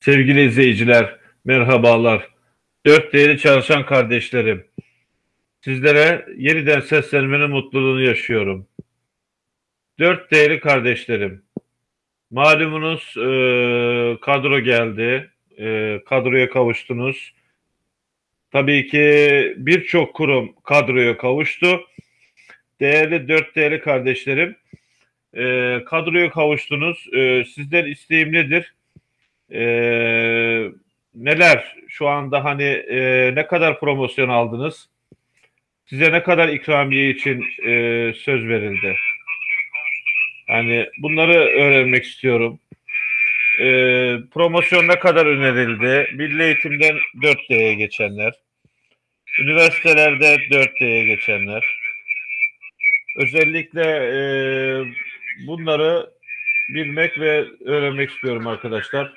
Sevgili izleyiciler, merhabalar. Dört değerli çalışan kardeşlerim. Sizlere yeniden seslenmenin mutluluğunu yaşıyorum. Dört değerli kardeşlerim. Malumunuz e, kadro geldi. E, kadroya kavuştunuz. Tabii ki birçok kurum kadroya kavuştu. Değerli dört değerli kardeşlerim. E, kadroya kavuştunuz. E, sizden isteğim nedir? E, neler şu anda hani e, ne kadar promosyon aldınız? Size ne kadar ikramiye için e, söz verildi? Yani bunları öğrenmek istiyorum. E, promosyon ne kadar önerildi? Milli eğitimden 4D'ye geçenler, üniversitelerde 4D'ye geçenler. Özellikle e, bunları bilmek ve öğrenmek istiyorum arkadaşlar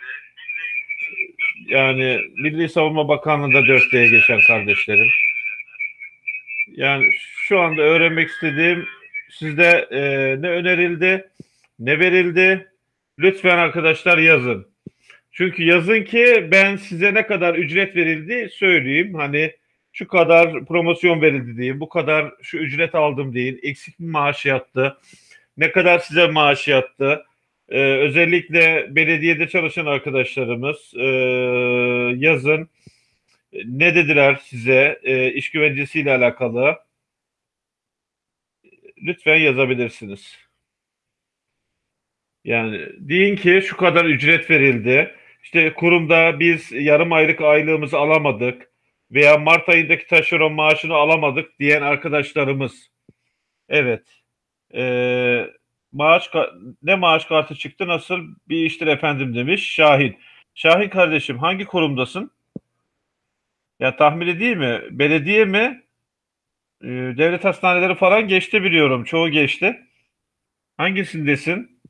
yani Milli Savunma Bakanlığı'nda 4D'ye geçen kardeşlerim. Yani şu anda öğrenmek istediğim sizde e, ne önerildi, ne verildi? Lütfen arkadaşlar yazın. Çünkü yazın ki ben size ne kadar ücret verildi söyleyeyim. Hani şu kadar promosyon verildi diyeyim, bu kadar şu ücret aldım deyin, eksik mi maaş yattı, ne kadar size maaş yattı, ee, özellikle belediyede çalışan arkadaşlarımız e, yazın ne dediler size e, iş güvencesiyle alakalı lütfen yazabilirsiniz. Yani deyin ki şu kadar ücret verildi. İşte kurumda biz yarım aylık aylığımızı alamadık veya Mart ayındaki taşeron maaşını alamadık diyen arkadaşlarımız. Evet. Ee, maaş ne maaş kartı çıktı nasıl bir iştir efendim demiş Şahin. Şahin kardeşim hangi kurumdasın? Ya tahmini değil mi? Belediye mi? Ee, devlet hastaneleri falan geçti biliyorum. Çoğu geçti. Hangisindesin?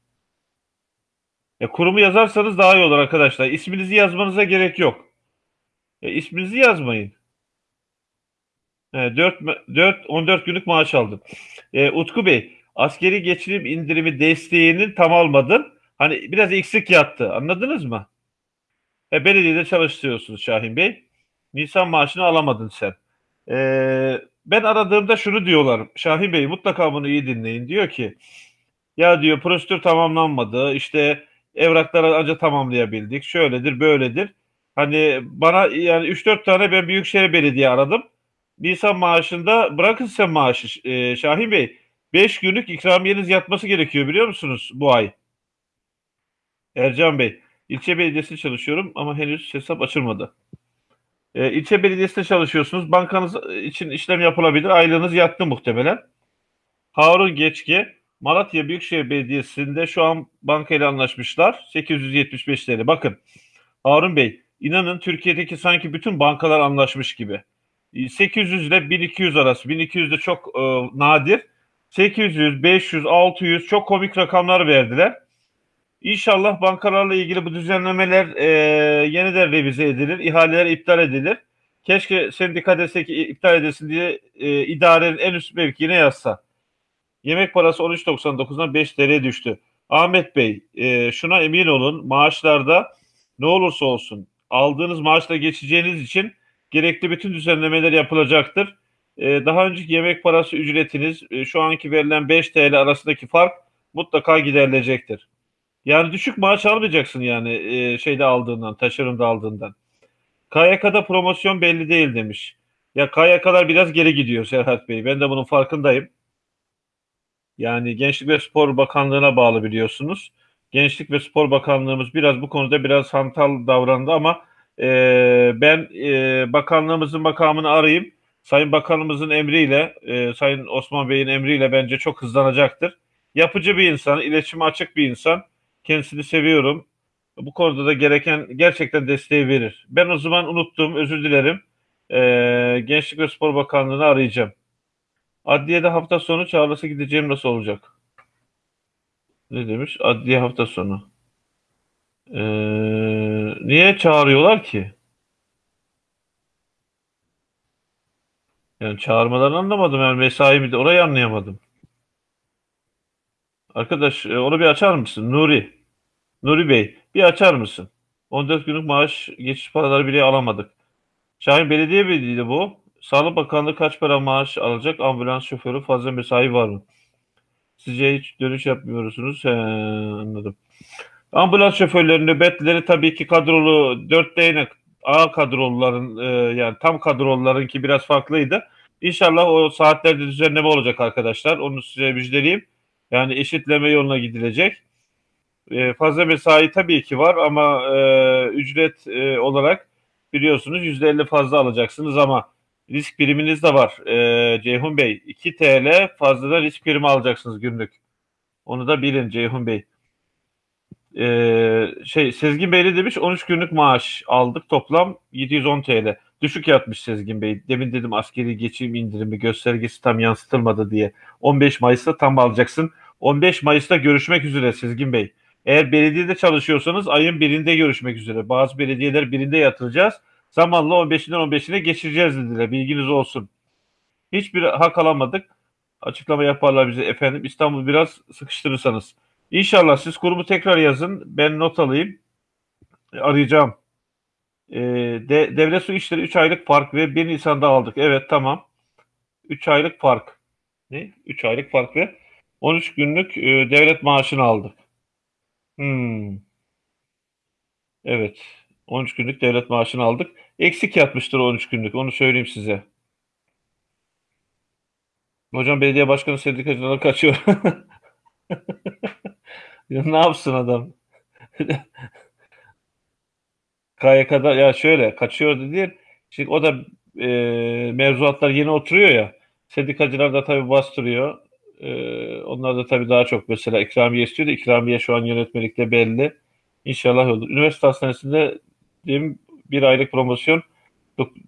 Ya kurumu yazarsanız daha iyi olur arkadaşlar. İsminizi yazmanıza gerek yok. Ya isminizi yazmayın. E, 4, 4 14 günlük maaş aldım. E, Utku Bey askeri geçirim indirimi desteğinin tam almadın. Hani biraz eksik yattı. Anladınız mı? E, belediyede çalıştırıyorsunuz Şahin Bey. Nisan maaşını alamadın sen. E, ben aradığımda şunu diyorlar. Şahin Bey mutlaka bunu iyi dinleyin. Diyor ki ya diyor prosedür tamamlanmadı. İşte evrakları ancak tamamlayabildik. Şöyledir böyledir. Hani bana yani 3-4 tane ben Büyükşehir Belediye aradım. Nisan maaşında bırakın sen maaşı e, Şahin Bey 5 günlük ikramiyeniz yatması gerekiyor biliyor musunuz bu ay? Ercan Bey, ilçe belediyesinde çalışıyorum ama henüz hesap açılmadı. E, ilçe belediyesinde çalışıyorsunuz. Bankanız için işlem yapılabilir. Aylığınız yattı muhtemelen. Harun Geçki, Malatya Büyükşehir Belediyesi'nde şu an bankayla anlaşmışlar. 875 TL. Bakın Harun Bey, inanın Türkiye'deki sanki bütün bankalar anlaşmış gibi. 800 ile 1200 arası. 1200 de çok e, nadir. 800, 500, 600 çok komik rakamlar verdiler. İnşallah bankalarla ilgili bu düzenlemeler e, yeniden revize edilir, ihaleler iptal edilir. Keşke sendika desek iptal edilsin diye e, idarenin en üst mevkiine yazsa. Yemek parası 13.99'dan 5 TL düştü. Ahmet Bey, e, şuna emin olun maaşlarda ne olursa olsun aldığınız maaşla geçeceğiniz için gerekli bütün düzenlemeler yapılacaktır. Ee, daha önceki yemek parası ücretiniz e, şu anki verilen 5 TL arasındaki fark mutlaka giderilecektir. Yani düşük maaş almayacaksın yani e, şeyde aldığından, taşeronda aldığından. KYK'da promosyon belli değil demiş. Ya KYK'lar biraz geri gidiyor Serhat Bey. Ben de bunun farkındayım. Yani Gençlik ve Spor Bakanlığı'na bağlı biliyorsunuz. Gençlik ve Spor Bakanlığımız biraz bu konuda biraz hantal davrandı ama e, ben e, bakanlığımızın makamını arayayım Sayın Bakanımızın emriyle, e, Sayın Osman Bey'in emriyle bence çok hızlanacaktır. Yapıcı bir insan, iletişime açık bir insan. Kendisini seviyorum. Bu konuda da gereken gerçekten desteği verir. Ben o zaman unuttum, özür dilerim. E, Gençlik ve Spor Bakanlığı'nı arayacağım. Adliyede hafta sonu çağrısı gideceğim nasıl olacak? Ne demiş? Adliye hafta sonu. Ee, niye çağırıyorlar ki? Yani çağırmalarını anlamadım. Yani mesai mi orayı anlayamadım. Arkadaş e, onu bir açar mısın? Nuri. Nuri Bey bir açar mısın? 14 günlük maaş geçiş paraları bile alamadık. Şahin Belediye Birliği'ydi bu. Sağlık Bakanlığı kaç para maaş alacak? Ambulans şoförü fazla mesai var mı? Sizce hiç dönüş yapmıyorsunuz. He, anladım. Ambulans şoförleri, nöbetleri tabii ki kadrolu 4 değnek A kadroluların e, yani tam kadrolularınki biraz farklıydı. İnşallah o saatlerde düzenleme olacak arkadaşlar. Onu size müjdeleyeyim. Yani eşitleme yoluna gidilecek. E, fazla mesai tabii ki var ama e, ücret e, olarak biliyorsunuz %50 fazla alacaksınız ama risk priminiz de var. E, Ceyhun Bey 2 TL fazladan risk primi alacaksınız günlük. Onu da bilin Ceyhun Bey. Ee, şey Sezgin Bey demiş 13 günlük maaş aldık toplam 710 TL. Düşük yatmış Sezgin Bey. Demin dedim askeri geçim indirimi göstergesi tam yansıtılmadı diye. 15 Mayıs'ta tam alacaksın. 15 Mayıs'ta görüşmek üzere Sezgin Bey. Eğer belediyede çalışıyorsanız ayın birinde görüşmek üzere. Bazı belediyeler birinde yatıracağız. Zamanla 15'inden 15'ine geçireceğiz dediler. Bilginiz olsun. Hiçbir hak alamadık. Açıklama yaparlar bize efendim. İstanbul biraz sıkıştırırsanız. İnşallah siz kurumu tekrar yazın. Ben not alayım. Arayacağım. E, de, devlet su işleri 3 aylık fark ve 1 Nisan'da aldık. Evet tamam. 3 aylık fark. Ne? 3 aylık fark ve 13 günlük e, devlet maaşını aldık. Hmm. Evet. 13 günlük devlet maaşını aldık. Eksik yatmıştır 13 günlük. Onu söyleyeyim size. Hocam belediye başkanı sendikacılara kaçıyor. Ya ne yapsın adam? KYK'da ya şöyle kaçıyor değil. Şimdi o da e, mevzuatlar yeni oturuyor ya. Sendikacılar da tabii bastırıyor. E, onlar da tabii daha çok mesela ikramiye istiyor da ikramiye şu an yönetmelikte belli. İnşallah olur. Üniversite hastanesinde diyeyim, bir aylık promosyon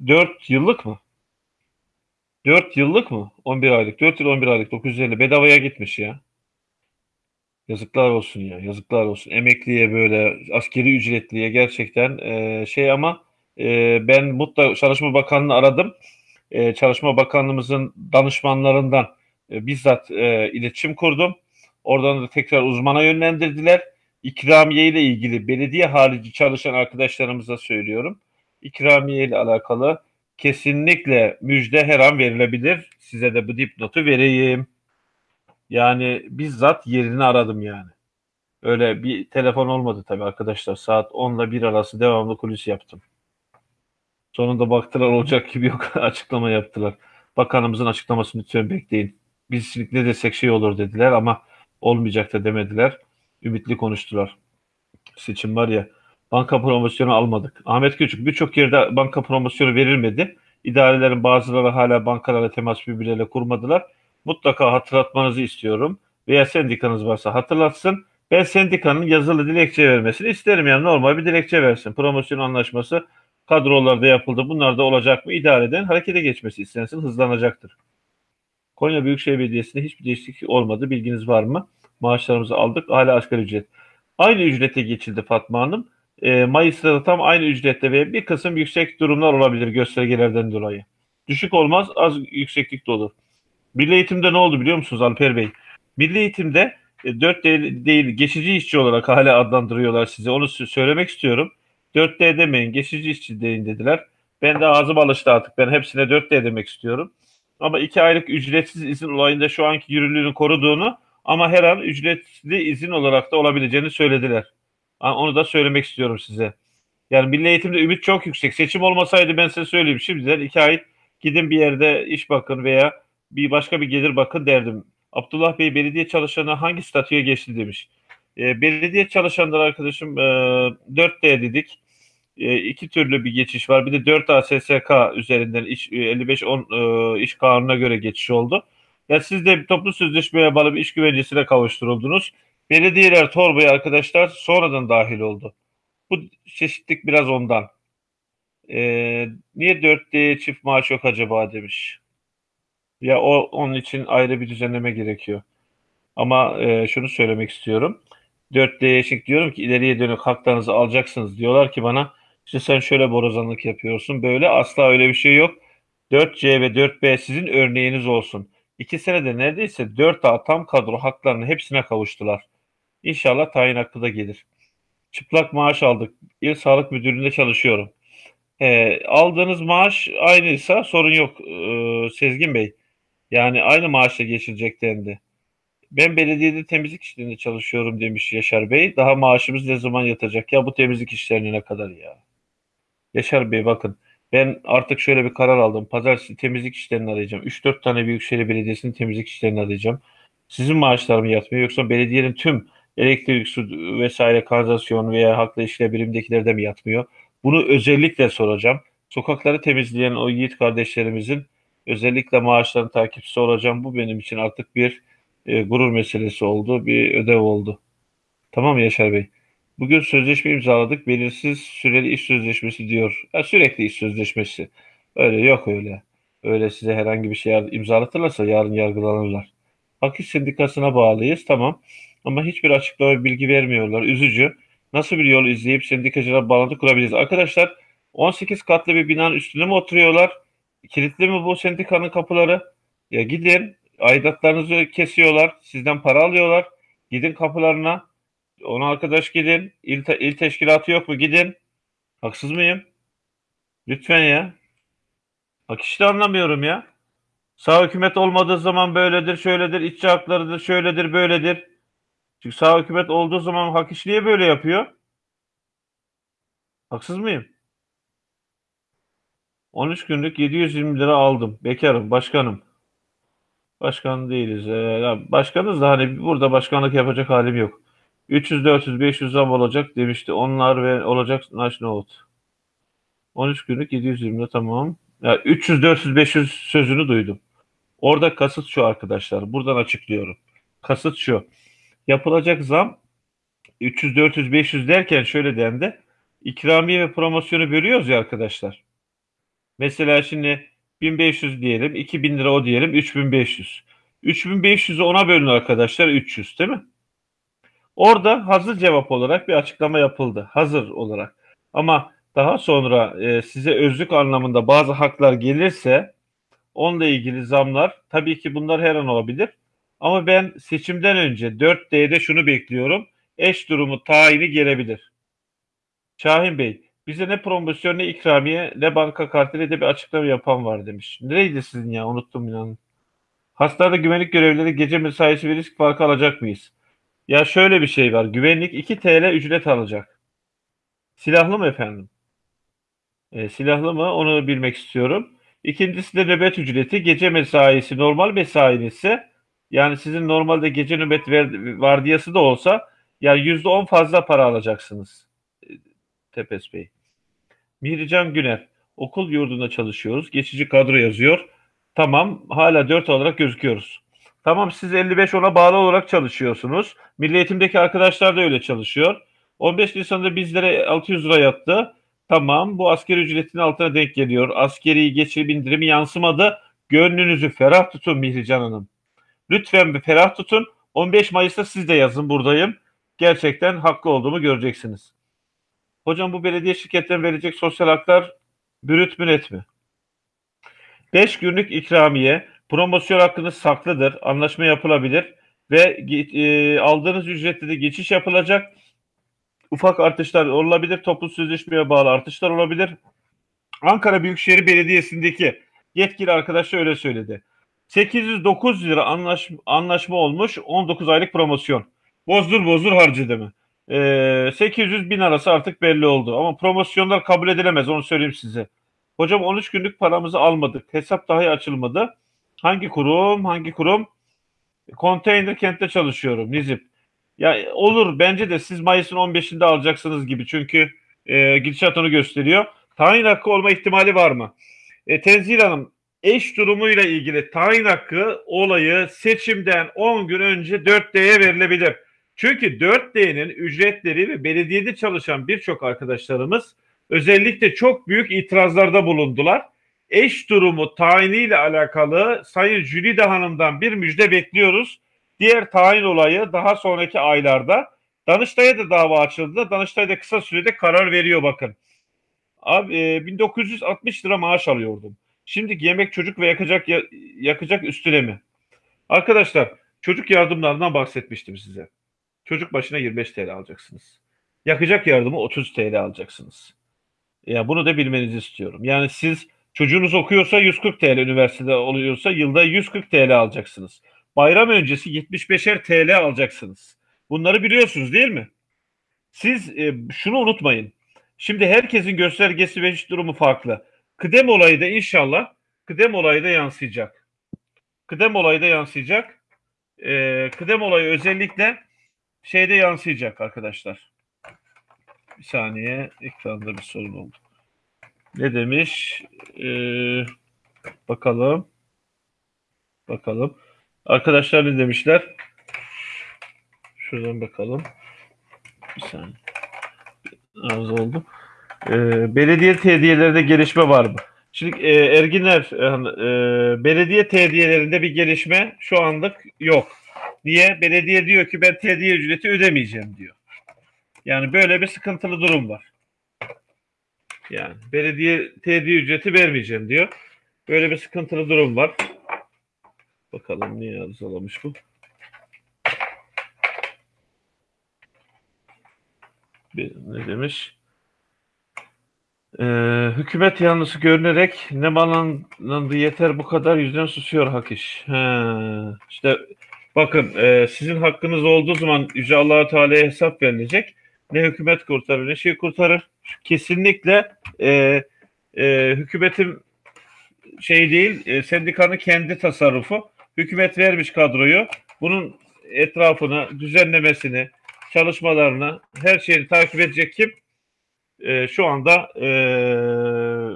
4 yıllık mı? 4 yıllık mı? 11 aylık. 4 yıl 11 aylık 950 bedavaya gitmiş ya. Yazıklar olsun ya, yazıklar olsun. Emekliye böyle askeri ücretliye gerçekten e, şey ama e, ben mutlaka Çalışma Bakanlığı'nı aradım. E, Çalışma Bakanlığımızın danışmanlarından e, bizzat e, iletişim kurdum. Oradan da tekrar uzmana yönlendirdiler. İkramiye ile ilgili belediye harici çalışan arkadaşlarımıza söylüyorum. İkramiye ile alakalı kesinlikle müjde her an verilebilir. Size de bu dipnotu vereyim. Yani bizzat yerini aradım yani. Öyle bir telefon olmadı tabii arkadaşlar. Saat 10 ile 1 arası devamlı kulis yaptım. Sonunda baktılar olacak gibi yok. Açıklama yaptılar. Bakanımızın açıklamasını lütfen bekleyin. Biz ne desek şey olur dediler ama olmayacak da demediler. Ümitli konuştular. Seçim var ya banka promosyonu almadık. Ahmet Küçük birçok yerde banka promosyonu verilmedi. İdarelerin bazıları hala bankalarla temas birbirleriyle kurmadılar mutlaka hatırlatmanızı istiyorum. Veya sendikanız varsa hatırlatsın. Ben sendikanın yazılı dilekçe vermesini isterim. Yani normal bir dilekçe versin. Promosyon anlaşması kadrolarda yapıldı. Bunlar da olacak mı? İdareden harekete geçmesi istensin. Hızlanacaktır. Konya Büyükşehir Belediyesi'nde hiçbir değişiklik olmadı. Bilginiz var mı? Maaşlarımızı aldık. Hala asgari ücret. Aynı ücrete geçildi Fatma Hanım. E, Mayıs'ta da tam aynı ücrette ve bir kısım yüksek durumlar olabilir göstergelerden dolayı. Düşük olmaz, az yükseklik de olur. Milli eğitimde ne oldu biliyor musunuz Alper Bey? Milli eğitimde e, 4 D değil geçici işçi olarak hala adlandırıyorlar size. Onu söylemek istiyorum. 4D demeyin geçici işçi deyin dediler. Ben de ağzım alıştı artık. Ben hepsine 4D demek istiyorum. Ama 2 aylık ücretsiz izin olayında şu anki yürürlüğünü koruduğunu ama her an ücretli izin olarak da olabileceğini söylediler. Onu da söylemek istiyorum size. Yani milli eğitimde ümit çok yüksek. Seçim olmasaydı ben size söyleyeyim. Şimdiden 2 ay gidin bir yerde iş bakın veya bir başka bir gelir bakın derdim. Abdullah Bey belediye çalışanı hangi statüye geçti demiş. E, belediye çalışanları arkadaşım e, 4D dedik. E, iki türlü bir geçiş var. Bir de 4 ASSK üzerinden iş, 55-10 e, iş kanununa göre geçiş oldu. Ya siz de toplu sözleşmeye bağlı bir iş güvencesine kavuşturuldunuz. Belediyeler torbaya arkadaşlar sonradan dahil oldu. Bu çeşitlik biraz ondan. E, niye 4D çift maaş yok acaba demiş. Ya o onun için ayrı bir düzenleme gerekiyor. Ama e, şunu söylemek istiyorum. 4D eşik diyorum ki ileriye dönük haklarınızı alacaksınız. Diyorlar ki bana işte sen şöyle borazanlık yapıyorsun. Böyle asla öyle bir şey yok. 4C ve 4B sizin örneğiniz olsun. İki senede neredeyse 4A tam kadro haklarının hepsine kavuştular. İnşallah tayin hakkı da gelir. çıplak maaş aldık. İl Sağlık Müdürlüğü'nde çalışıyorum. He, aldığınız maaş aynıysa sorun yok ee, Sezgin Bey. Yani aynı maaşla geçilecek dendi. Ben belediyede temizlik işlerinde çalışıyorum demiş Yaşar Bey. Daha maaşımız ne zaman yatacak ya bu temizlik işlerine ne kadar ya? Yaşar Bey bakın ben artık şöyle bir karar aldım. Pazartesi temizlik işlerini arayacağım. 3-4 tane Büyükşehir Belediyesi'nin temizlik işlerini arayacağım. Sizin maaşlar mı yatmıyor yoksa belediyenin tüm elektrik, su vesaire kanalizasyon veya halkla ilişkiler birimdekileri de mi yatmıyor? Bunu özellikle soracağım. Sokakları temizleyen o yiğit kardeşlerimizin özellikle maaşlarının takipçisi olacağım. Bu benim için artık bir e, gurur meselesi oldu, bir ödev oldu. Tamam Yaşar Bey? Bugün sözleşme imzaladık. Belirsiz süreli iş sözleşmesi diyor. Ya sürekli iş sözleşmesi. Öyle yok öyle. Öyle size herhangi bir şey imzalatırlarsa yarın yargılanırlar. Hak İş Sendikası'na bağlıyız tamam. Ama hiçbir açıklama bilgi vermiyorlar. Üzücü. Nasıl bir yol izleyip sendikacılara bağlantı kurabiliriz? Arkadaşlar 18 katlı bir binanın üstüne mi oturuyorlar? Kilitli mi bu sendikanın kapıları? Ya gidin aidatlarınızı kesiyorlar. Sizden para alıyorlar. Gidin kapılarına. Ona arkadaş gidin. İl, il teşkilatı yok mu? Gidin. Haksız mıyım? Lütfen ya. Bak işte anlamıyorum ya. Sağ hükümet olmadığı zaman böyledir, şöyledir, işçi haklarıdır, şöyledir, böyledir. Çünkü sağ hükümet olduğu zaman hak iş niye böyle yapıyor? Haksız mıyım? 13 günlük 720 lira aldım. Bekarım, başkanım. Başkan değiliz. Ee, başkanız da hani burada başkanlık yapacak halim yok. 300, 400, 500 zam olacak demişti. Onlar ve olacak naş nohut. 13 günlük 720 lira tamam. Ya 300, 400, 500 sözünü duydum. Orada kasıt şu arkadaşlar. Buradan açıklıyorum. Kasıt şu. Yapılacak zam 300, 400, 500 derken şöyle dendi. İkramiye ve promosyonu bölüyoruz ya arkadaşlar. Mesela şimdi 1500 diyelim, 2000 lira o diyelim, 3500. 3500'ü ona bölün arkadaşlar 300 değil mi? Orada hazır cevap olarak bir açıklama yapıldı. Hazır olarak. Ama daha sonra e, size özlük anlamında bazı haklar gelirse onunla ilgili zamlar tabii ki bunlar her an olabilir. Ama ben seçimden önce 4D'de şunu bekliyorum. Eş durumu tayini gelebilir. Şahin Bey, bize ne promosyon ne ikramiye ne banka kartıyla de bir açıklama yapan var demiş. Nereydi sizin ya unuttum inanın. Hastanede güvenlik görevlileri gece mesaisi ve risk farkı alacak mıyız? Ya şöyle bir şey var. Güvenlik 2 TL ücret alacak. Silahlı mı efendim? E, silahlı mı? Onu bilmek istiyorum. İkincisi de nöbet ücreti. Gece mesaisi normal mesain ise yani sizin normalde gece nöbet vardiyası da olsa yani %10 fazla para alacaksınız. Tepes Bey. Mihrican Güner. Okul yurdunda çalışıyoruz. Geçici kadro yazıyor. Tamam. Hala 4 olarak gözüküyoruz. Tamam siz 55 ona bağlı olarak çalışıyorsunuz. Milli Eğitim'deki arkadaşlar da öyle çalışıyor. 15 Nisan'da bizlere 600 lira yattı. Tamam bu askeri ücretin altına denk geliyor. Askeri geçirim indirimi yansımadı. Gönlünüzü ferah tutun Mihrican Hanım. Lütfen bir ferah tutun. 15 Mayıs'ta siz de yazın buradayım. Gerçekten haklı olduğumu göreceksiniz. Hocam bu belediye şirketlerine verecek sosyal haklar bürüt mü net mi? 5 günlük ikramiye, promosyon hakkınız saklıdır, anlaşma yapılabilir ve e, aldığınız ücrette de geçiş yapılacak. Ufak artışlar olabilir, toplu sözleşmeye bağlı artışlar olabilir. Ankara Büyükşehir Belediyesi'ndeki yetkili arkadaş öyle söyledi. 809 lira anlaş, anlaşma olmuş 19 aylık promosyon. Bozdur bozdur harcadı mı? Ee, 800 bin arası artık belli oldu. Ama promosyonlar kabul edilemez onu söyleyeyim size. Hocam 13 günlük paramızı almadık. Hesap dahi açılmadı. Hangi kurum? Hangi kurum? Konteyner kentte çalışıyorum Nizip. Ya olur bence de siz Mayıs'ın 15'inde alacaksınız gibi. Çünkü e, gidişat onu gösteriyor. Tayin hakkı olma ihtimali var mı? E, Tenzil Hanım eş durumuyla ilgili tayin hakkı olayı seçimden 10 gün önce 4D'ye verilebilir. Çünkü 4D'nin ücretleri ve belediyede çalışan birçok arkadaşlarımız özellikle çok büyük itirazlarda bulundular. Eş durumu tayiniyle alakalı Sayın Jülide Hanım'dan bir müjde bekliyoruz. Diğer tayin olayı daha sonraki aylarda Danıştay'a da dava açıldı. Danıştay da kısa sürede karar veriyor bakın. Abi e, 1960 lira maaş alıyordum. Şimdi yemek çocuk ve yakacak yakacak üstüne mi? Arkadaşlar çocuk yardımlarından bahsetmiştim size. Çocuk başına 25 TL alacaksınız. Yakacak yardımı 30 TL alacaksınız. Ya bunu da bilmenizi istiyorum. Yani siz çocuğunuz okuyorsa 140 TL üniversitede oluyorsa yılda 140 TL alacaksınız. Bayram öncesi 75'er TL alacaksınız. Bunları biliyorsunuz değil mi? Siz e, şunu unutmayın. Şimdi herkesin göstergesi ve iş durumu farklı. Kıdem olayı da inşallah kıdem olayı da yansıyacak. Kıdem olayı da yansıyacak. E, kıdem olayı özellikle şeyde yansıyacak arkadaşlar. Bir saniye ekranda bir sorun oldu. Ne demiş? Ee, bakalım. Bakalım. Arkadaşlar ne demişler? Şuradan bakalım. Bir saniye. Az oldu. Ee, belediye tediyelerinde gelişme var mı? Şimdi e, Erginler e, belediye tediyelerinde bir gelişme şu anlık yok. Niye? Belediye diyor ki ben tediye ücreti ödemeyeceğim diyor. Yani böyle bir sıkıntılı durum var. Yani belediye tediye ücreti vermeyeceğim diyor. Böyle bir sıkıntılı durum var. Bakalım niye arızalamış bu. Ne demiş? Ee, hükümet yanlısı görünerek ne bağlandı yeter bu kadar yüzden susuyor hak iş. He, işte bakın e, sizin hakkınız olduğu zaman Yüce allah Teala'ya hesap verilecek. Ne hükümet kurtarır ne şey kurtarır. Kesinlikle e, e, hükümetin şey değil e, sendikanın kendi tasarrufu. Hükümet vermiş kadroyu. Bunun etrafını, düzenlemesini, çalışmalarını, her şeyi takip edecek kim? E, şu anda e,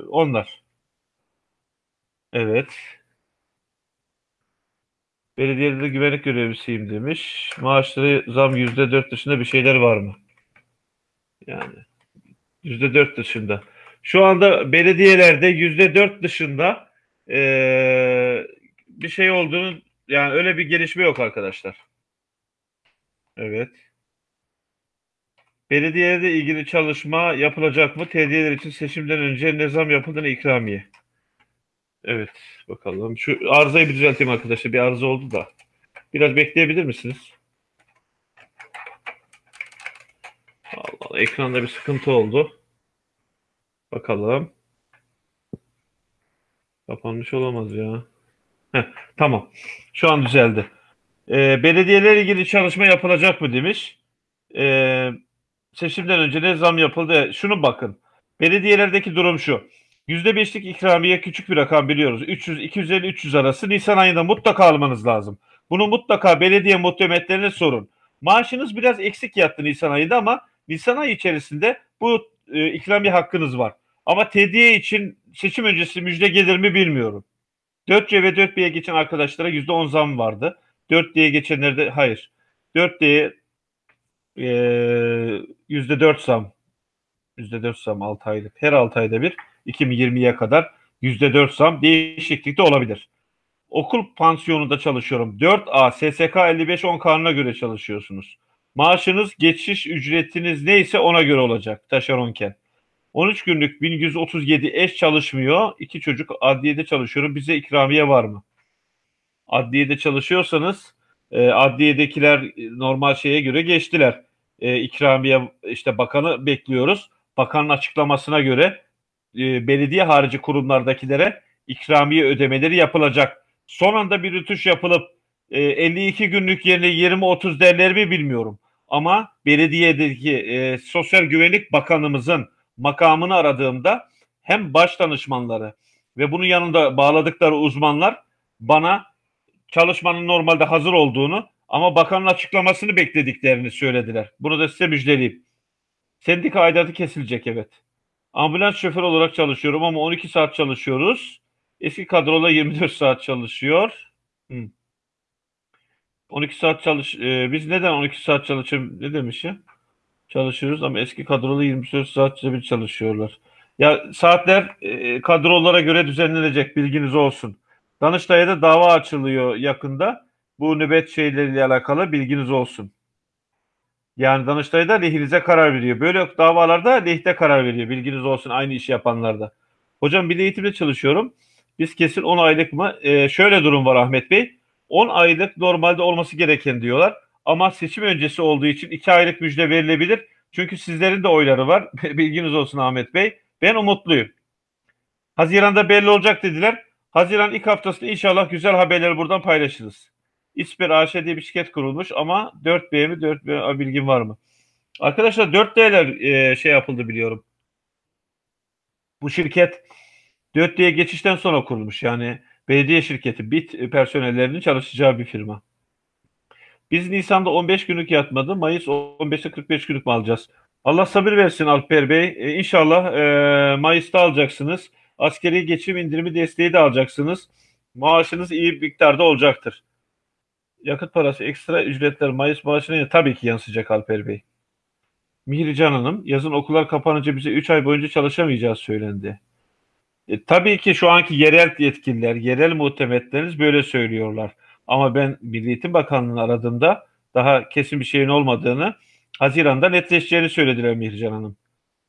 onlar. Evet. Belediyede güvenlik görevlisiyim demiş. Maaşları zam yüzde dört dışında bir şeyler var mı? Yani yüzde dört dışında. Şu anda belediyelerde yüzde dört dışında e, bir şey olduğunu yani öyle bir gelişme yok arkadaşlar. Evet. Belediyede ilgili çalışma yapılacak mı? Tediyeler için seçimden önce ne zam yapıldığını ikramiye. Evet bakalım. Şu arızayı bir düzelteyim arkadaşlar. Bir arıza oldu da. Biraz bekleyebilir misiniz? Allah Allah. Ekranda bir sıkıntı oldu. Bakalım. Kapanmış olamaz ya. Heh, tamam. Şu an düzeldi. Ee, belediyelerle ilgili çalışma yapılacak mı demiş. Ee, seçimden önce ne zam yapıldı? Şunu bakın. Belediyelerdeki durum şu. %5'lik ikramiye küçük bir rakam biliyoruz. 300, 250, 300 arası Nisan ayında mutlaka almanız lazım. Bunu mutlaka belediye muhtemetlerine sorun. Maaşınız biraz eksik yattı Nisan ayında ama Nisan ayı içerisinde bu e, ikramiye hakkınız var. Ama tediye için seçim öncesi müjde gelir mi bilmiyorum. 4C ve 4B'ye geçen arkadaşlara %10 zam vardı. 4D'ye geçenlerde hayır. 4D'ye e, %4 zam. %4 zam 6 aylık. Her 6 ayda bir 2020'ye kadar %4 zam değişiklik de olabilir. Okul pansiyonunda çalışıyorum. 4A SSK 55-10 kanuna göre çalışıyorsunuz. Maaşınız geçiş ücretiniz neyse ona göre olacak taşeronken. 13 günlük 1137 eş çalışmıyor. İki çocuk adliyede çalışıyorum. Bize ikramiye var mı? Adliyede çalışıyorsanız e, adliyedekiler normal şeye göre geçtiler. E, ikramiye işte bakanı bekliyoruz. Bakanın açıklamasına göre e, belediye harici kurumlardakilere ikramiye ödemeleri yapılacak. Son anda bir rütuş yapılıp e, 52 günlük yerine 20-30 derler mi bilmiyorum. Ama belediyedeki e, Sosyal Güvenlik Bakanımızın makamını aradığımda hem baş danışmanları ve bunun yanında bağladıkları uzmanlar bana çalışmanın normalde hazır olduğunu ama bakanın açıklamasını beklediklerini söylediler. Bunu da size müjdeleyeyim. Sendika aidatı kesilecek evet. Ambulans şoför olarak çalışıyorum ama 12 saat çalışıyoruz. Eski kadrola 24 saat çalışıyor. Hmm. 12 saat çalış... Ee, biz neden 12 saat çalışıyoruz? Ne demiş ya? çalışıyoruz ama eski kadrolu 24 saat bir çalışıyorlar. Ya saatler e, kadrolara göre düzenlenecek bilginiz olsun. Danıştay'a da dava açılıyor yakında. Bu nöbet şeyleriyle alakalı bilginiz olsun. Yani Danıştay da lehinize karar veriyor. Böyle davalarda lehte karar veriyor. Bilginiz olsun aynı işi yapanlarda. Hocam bir eğitimde çalışıyorum. Biz kesin 10 aylık mı? Ee, şöyle durum var Ahmet Bey. 10 aylık normalde olması gereken diyorlar. Ama seçim öncesi olduğu için 2 aylık müjde verilebilir. Çünkü sizlerin de oyları var. Bilginiz olsun Ahmet Bey. Ben umutluyum. Haziran'da belli olacak dediler. Haziran ilk haftasında inşallah güzel haberleri buradan paylaşırız. İsper AŞ diye bir şirket kurulmuş ama 4B mi 4B bilgin var mı? Arkadaşlar 4D'ler e, şey yapıldı biliyorum. Bu şirket 4D'ye geçişten sonra kurulmuş. Yani belediye şirketi BIT personellerinin çalışacağı bir firma. Biz Nisan'da 15 günlük yatmadı. Mayıs 15'te 45 günlük mü alacağız? Allah sabır versin Alper Bey. E, inşallah e, Mayıs'ta alacaksınız. Askeri geçim indirimi desteği de alacaksınız. Maaşınız iyi bir miktarda olacaktır. Yakıt parası ekstra ücretler Mayıs maaşına tabii ki yansıyacak Alper Bey. Mihrican Hanım, yazın okullar kapanınca bize 3 ay boyunca çalışamayacağız söylendi. E, tabii ki şu anki yerel yetkililer, yerel muhtemetleriniz böyle söylüyorlar. Ama ben Milli Eğitim Bakanlığı'nı aradığımda daha kesin bir şeyin olmadığını, Haziran'da netleşeceğini söylediler Mihrican Hanım.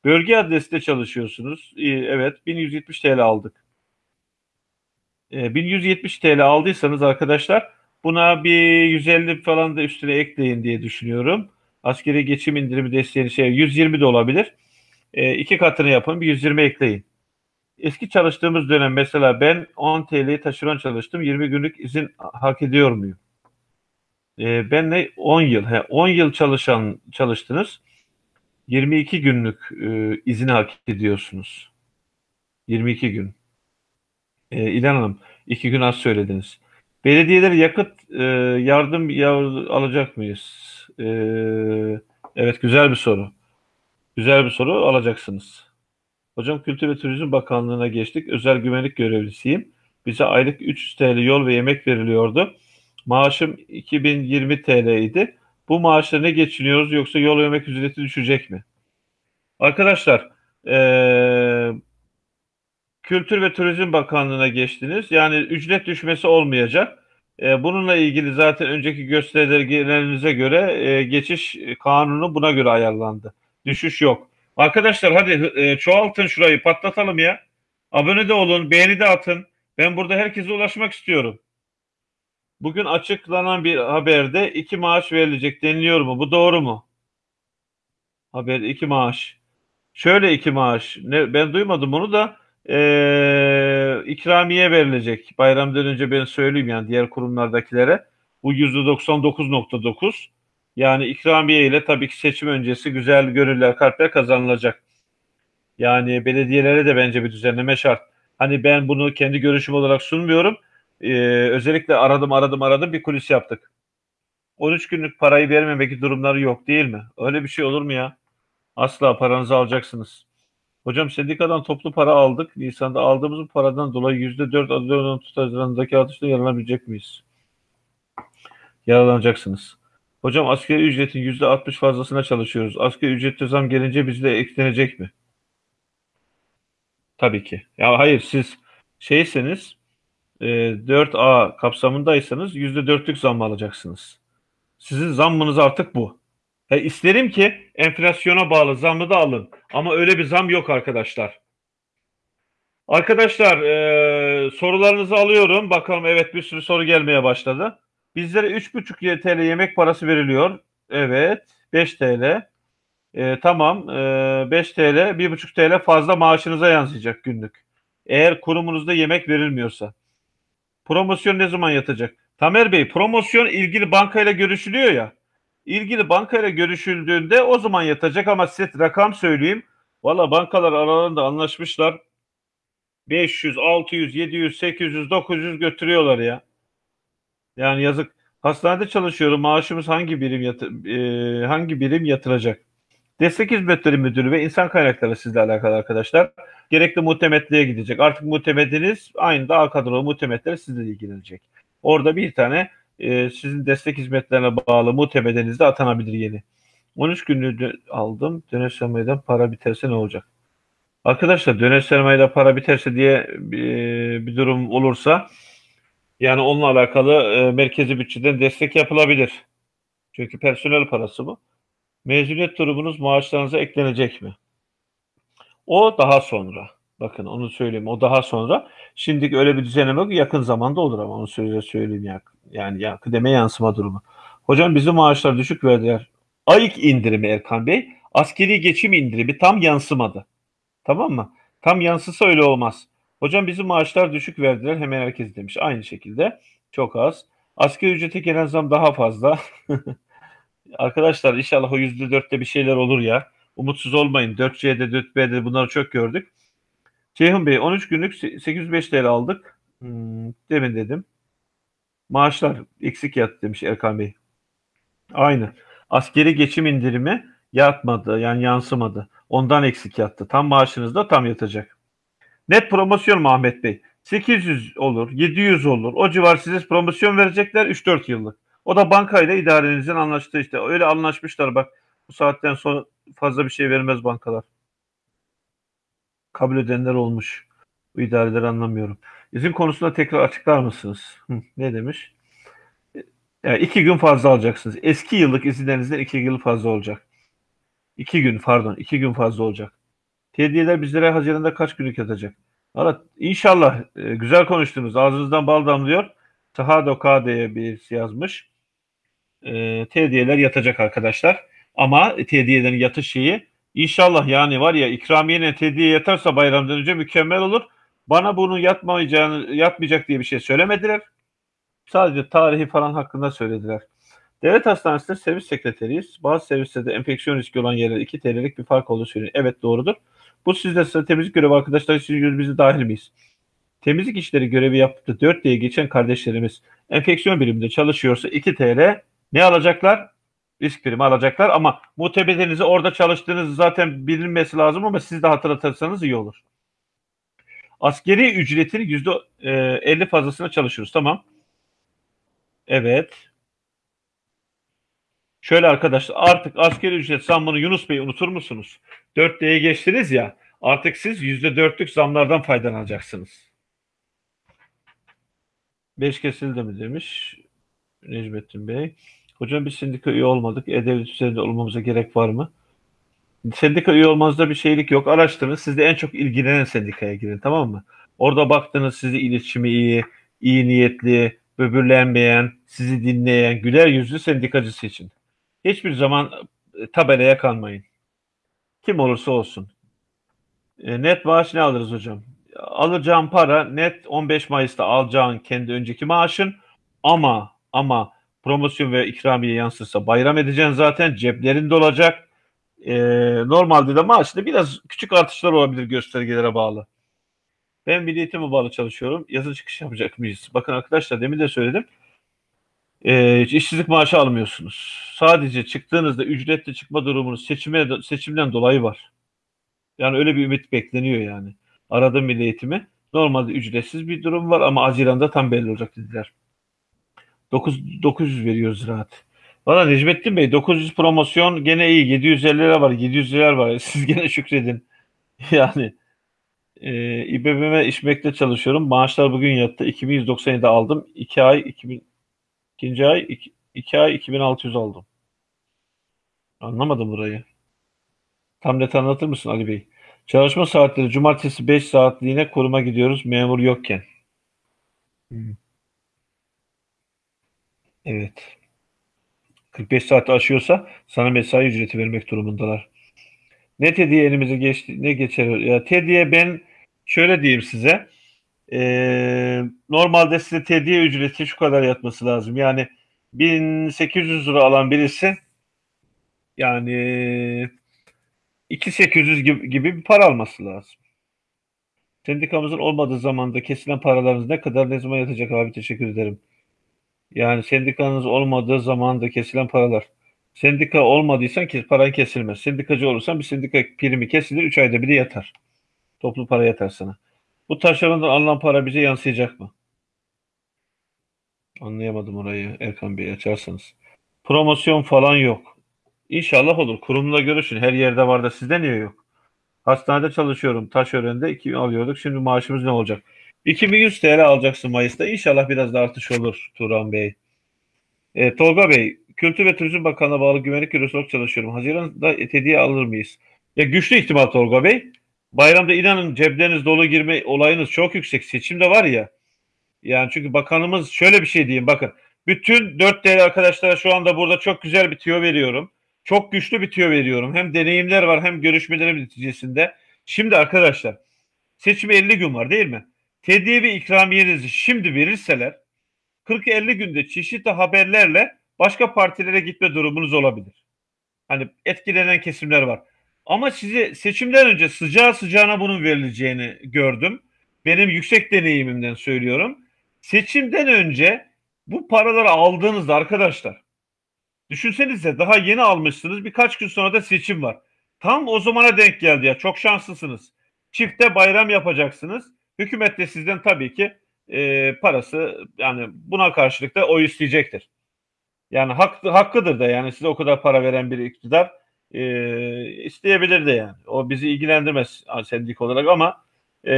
Bölge adresinde çalışıyorsunuz. E, evet, 1170 TL aldık. E, 1170 TL aldıysanız arkadaşlar buna bir 150 falan da üstüne ekleyin diye düşünüyorum. Askeri geçim indirimi desteğini şey 120 de olabilir. E, iki katını yapın bir 120 ekleyin. Eski çalıştığımız dönem mesela ben 10 TL'yi taşeron çalıştım. 20 günlük izin hak ediyor muyum? E, ben ne 10 yıl. He, 10 yıl çalışan çalıştınız. 22 günlük e, izin hak ediyorsunuz. 22 gün. E, İlhan Hanım, 2 gün az söylediniz. Belediyeler yakıt e, yardım alacak mıyız? E, evet, güzel bir soru. Güzel bir soru alacaksınız. Hocam Kültür ve Turizm Bakanlığı'na geçtik. Özel güvenlik görevlisiyim. Bize aylık 300 TL yol ve yemek veriliyordu. Maaşım 2020 TL idi. Bu maaşla ne geçiniyoruz yoksa yol ve yemek ücreti düşecek mi? Arkadaşlar, ee, Kültür ve Turizm Bakanlığı'na geçtiniz. Yani ücret düşmesi olmayacak. E, bununla ilgili zaten önceki gösterilerinize göre e, geçiş kanunu buna göre ayarlandı. Düşüş yok. Arkadaşlar hadi e, çoğaltın şurayı patlatalım ya. Abone de olun, beğeni de atın. Ben burada herkese ulaşmak istiyorum. Bugün açıklanan bir haberde iki maaş verilecek deniliyor mu? Bu doğru mu? Haber iki maaş. Şöyle iki maaş. Ne, ben duymadım bunu da e, ikramiye verilecek. Bayramdan önce ben söyleyeyim yani diğer kurumlardakilere. Bu %99.9 yani ikramiye ile tabii ki seçim öncesi güzel gönüller, kalpler kazanılacak. Yani belediyelere de bence bir düzenleme şart. Hani ben bunu kendi görüşüm olarak sunmuyorum. Ee, özellikle aradım aradım aradım bir kulis yaptık. 13 günlük parayı vermemek durumları yok değil mi? Öyle bir şey olur mu ya? Asla paranızı alacaksınız. Hocam sendikadan toplu para aldık. Nisan'da aldığımız paradan dolayı %4 adı tutarlarındaki artışta yararlanabilecek miyiz? Yararlanacaksınız. Hocam asgari ücretin %60 fazlasına çalışıyoruz. Asgari ücrette zam gelince bizde eklenecek mi? Tabii ki. Ya hayır siz şeyseniz e, 4A kapsamındaysanız %4'lük zam alacaksınız. Sizin zammınız artık bu. He, isterim ki enflasyona bağlı zammı da alın. Ama öyle bir zam yok arkadaşlar. Arkadaşlar e, sorularınızı alıyorum. Bakalım evet bir sürü soru gelmeye başladı. Bizlere 3,5 TL yemek parası veriliyor. Evet 5 TL. E, tamam e, 5 TL 1,5 TL fazla maaşınıza yansıyacak günlük. Eğer kurumunuzda yemek verilmiyorsa. Promosyon ne zaman yatacak? Tamer Bey promosyon ilgili bankayla görüşülüyor ya ilgili bankayla görüşüldüğünde o zaman yatacak ama size rakam söyleyeyim. Valla bankalar aralarında anlaşmışlar. 500, 600, 700, 800, 900 götürüyorlar ya. Yani yazık. Hastanede çalışıyorum. Maaşımız hangi birim yatı, e, hangi birim yatıracak? Destek Hizmetleri Müdürü ve İnsan Kaynakları sizle alakalı arkadaşlar. Gerekli muhtemetliğe gidecek. Artık muhtemetiniz aynı daha kadrolu muhtemetler sizle ilgilenecek. Orada bir tane e, sizin destek hizmetlerine bağlı muhtemedenizde atanabilir yeni. 13 günlüğü aldım. Döner sermayeden para biterse ne olacak? Arkadaşlar döner sermayede para biterse diye bir, bir durum olursa yani onunla alakalı e, merkezi bütçeden destek yapılabilir. Çünkü personel parası bu. Mezuniyet durumunuz maaşlarınıza eklenecek mi? O daha sonra. Bakın onu söyleyeyim. O daha sonra. Şimdi öyle bir düzenleme yok. Yakın zamanda olur ama onu söyle söyleyeyim ya. Yani ya kıdeme yansıma durumu. Hocam bizim maaşlar düşük verdiler. Ayık indirimi Erkan Bey. Askeri geçim indirimi tam yansımadı. Tamam mı? Tam yansısa öyle olmaz. Hocam bizim maaşlar düşük verdiler hemen herkes demiş. Aynı şekilde çok az. Asgari ücrete gelen zam daha fazla. Arkadaşlar inşallah o yüzde dörtte bir şeyler olur ya. Umutsuz olmayın. 4C'de 4B'de bunları çok gördük. Ceyhun Bey 13 günlük 805 TL aldık. Hmm, demin dedim. Maaşlar eksik yattı demiş Erkan Bey. Aynı. Askeri geçim indirimi yatmadı yani yansımadı. Ondan eksik yattı. Tam maaşınızda tam yatacak. Net promosyon mu Ahmet Bey? 800 olur, 700 olur. O civar size promosyon verecekler 3-4 yıllık. O da bankayla idarenizin anlaştığı işte. Öyle anlaşmışlar bak. Bu saatten sonra fazla bir şey vermez bankalar. Kabul edenler olmuş. Bu idareleri anlamıyorum. İzin konusunda tekrar açıklar mısınız? Ne demiş? Yani iki gün fazla alacaksınız. Eski yıllık izinlerinizden iki yıl fazla olacak. İki gün pardon. iki gün fazla olacak. Hediyeler bizlere Haziran'da kaç günlük yatacak? Valla inşallah e, güzel konuştunuz. Ağzınızdan bal damlıyor. Tahado KD'ye bir yazmış. E, hediyeler yatacak arkadaşlar. Ama hediyelerin yatış şeyi inşallah yani var ya ikramiyenin hediye yatarsa bayramdan önce mükemmel olur. Bana bunu yatmayacağını, yatmayacak diye bir şey söylemediler. Sadece tarihi falan hakkında söylediler. Devlet hastanesinde servis sekreteriyiz. Bazı servislerde enfeksiyon riski olan yerlerde 2 TL'lik bir fark olduğu söyleniyor. Evet doğrudur. Bu sizde temizlik görevi arkadaşlar için bizi dahil miyiz? Temizlik işleri görevi yaptı 4 diye geçen kardeşlerimiz enfeksiyon biriminde çalışıyorsa 2 TL ne alacaklar? Risk primi alacaklar ama mutebelerinizi orada çalıştığınız zaten bilinmesi lazım ama siz de hatırlatırsanız iyi olur. Askeri ücretin %50 fazlasına çalışıyoruz. Tamam. Evet. Şöyle arkadaşlar artık askeri ücret zammını Yunus Bey unutur musunuz? 4D'ye geçtiniz ya artık siz %4'lük zamlardan faydalanacaksınız. 5 kesildi mi demiş Necmettin Bey. Hocam biz sendika üye olmadık. E-Devlet üzerinde olmamıza gerek var mı? Sendika üye olmanızda bir şeylik yok. Araştırın. Siz de en çok ilgilenen sendikaya girin tamam mı? Orada baktınız sizi iletişimi iyi, iyi niyetli, böbürlenmeyen, sizi dinleyen, güler yüzlü sendikacı seçin. Hiçbir zaman e, tabelaya kalmayın. Kim olursa olsun. E, net maaş ne alırız hocam? Alacağın para net 15 Mayıs'ta alacağın kendi önceki maaşın ama ama promosyon ve ikramiye yansırsa bayram edeceksin zaten ceplerinde olacak. E, normalde de maaşta biraz küçük artışlar olabilir göstergelere bağlı. Ben Milli Eğitim'e bağlı çalışıyorum. Yazın çıkış yapacak mıyız? Bakın arkadaşlar demin de söyledim e, işsizlik maaşı almıyorsunuz. Sadece çıktığınızda ücretli çıkma durumunuz seçime, seçimden dolayı var. Yani öyle bir ümit bekleniyor yani. Aradım milli eğitimi. Normalde ücretsiz bir durum var ama Haziran'da tam belli olacak dediler. 9, 900 veriyoruz rahat. Valla Necmettin Bey 900 promosyon gene iyi. 750 lira var. 700 lira var. Siz gene şükredin. Yani e, İBB'me işmekte çalışıyorum. Maaşlar bugün yattı. 2197 aldım. 2 ay 2000 İkinci ay 2 iki, ay 2600 aldım. Anlamadım burayı. Tam net anlatır mısın Ali Bey? Çalışma saatleri cumartesi 5 saatliğine kuruma gidiyoruz memur yokken. Hmm. Evet. 45 saat aşıyorsa sana mesai ücreti vermek durumundalar. Ne hediye elimize geçti, ne geçer? Ya hediye ben şöyle diyeyim size. Ee, normalde size tediye ücreti şu kadar yatması lazım. Yani 1800 lira alan birisi yani 2800 gibi, gibi bir para alması lazım. Sendikamızın olmadığı zamanda kesilen paralarınız ne kadar ne zaman yatacak abi teşekkür ederim. Yani sendikanız olmadığı zamanda kesilen paralar. Sendika olmadıysan ki paran kesilmez. Sendikacı olursan bir sendika primi kesilir 3 ayda bir de yatar. Toplu para yatar sana. Bu taşerondan alınan para bize yansıyacak mı? Anlayamadım orayı Erkan Bey açarsanız. Promosyon falan yok. İnşallah olur. Kurumla görüşün. Her yerde var da sizde niye yok? Hastanede çalışıyorum. Taşören'de 2000 alıyorduk. Şimdi maaşımız ne olacak? 2100 TL alacaksın Mayıs'ta. İnşallah biraz da artış olur Turan Bey. E, Tolga Bey, Kültür ve Turizm Bakanlığı'na bağlı güvenlik bürosu çalışıyorum. Haziran'da hediye alır mıyız? Ya güçlü ihtimal Tolga Bey. Bayramda inanın cepleriniz dolu girme olayınız çok yüksek. Seçimde var ya. Yani çünkü bakanımız şöyle bir şey diyeyim bakın. Bütün 4 değerli arkadaşlara şu anda burada çok güzel bir tüyo veriyorum. çok güçlü bir tüyo veriyorum. Hem deneyimler var hem görüşmelerim neticesinde. Şimdi arkadaşlar seçime 50 gün var değil mi? Tediye ve ikramiyenizi şimdi verirseler 40-50 günde çeşitli haberlerle başka partilere gitme durumunuz olabilir. Hani etkilenen kesimler var. Ama size seçimden önce sıcağı sıcağına bunun verileceğini gördüm. Benim yüksek deneyimimden söylüyorum. Seçimden önce bu paraları aldığınızda arkadaşlar düşünsenize daha yeni almışsınız birkaç gün sonra da seçim var. Tam o zamana denk geldi ya çok şanslısınız. Çifte bayram yapacaksınız. Hükümet de sizden tabii ki e, parası yani buna karşılık da oy isteyecektir. Yani hak, hakkıdır da yani size o kadar para veren bir iktidar e, isteyebilir de yani. O bizi ilgilendirmez sendik olarak ama e,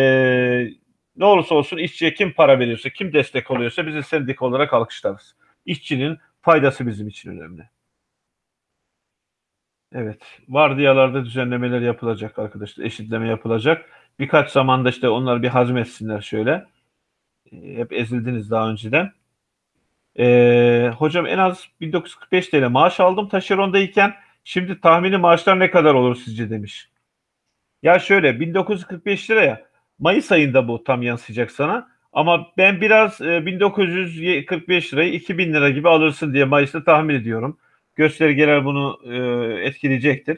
ne olursa olsun işçiye kim para veriyorsa, kim destek oluyorsa bizi sendik olarak alkışlarız. İşçinin faydası bizim için önemli. Evet. Vardiyalarda düzenlemeler yapılacak arkadaşlar. Eşitleme yapılacak. Birkaç zamanda işte onlar bir hazmetsinler şöyle. E, hep ezildiniz daha önceden. Ee, hocam en az 1945 TL maaş aldım taşerondayken. Şimdi tahmini maaşlar ne kadar olur sizce demiş. Ya şöyle 1945 liraya Mayıs ayında bu tam yansıyacak sana. Ama ben biraz e, 1945 lirayı 2000 lira gibi alırsın diye Mayıs'ta tahmin ediyorum. Göstergeler bunu e, etkileyecektir.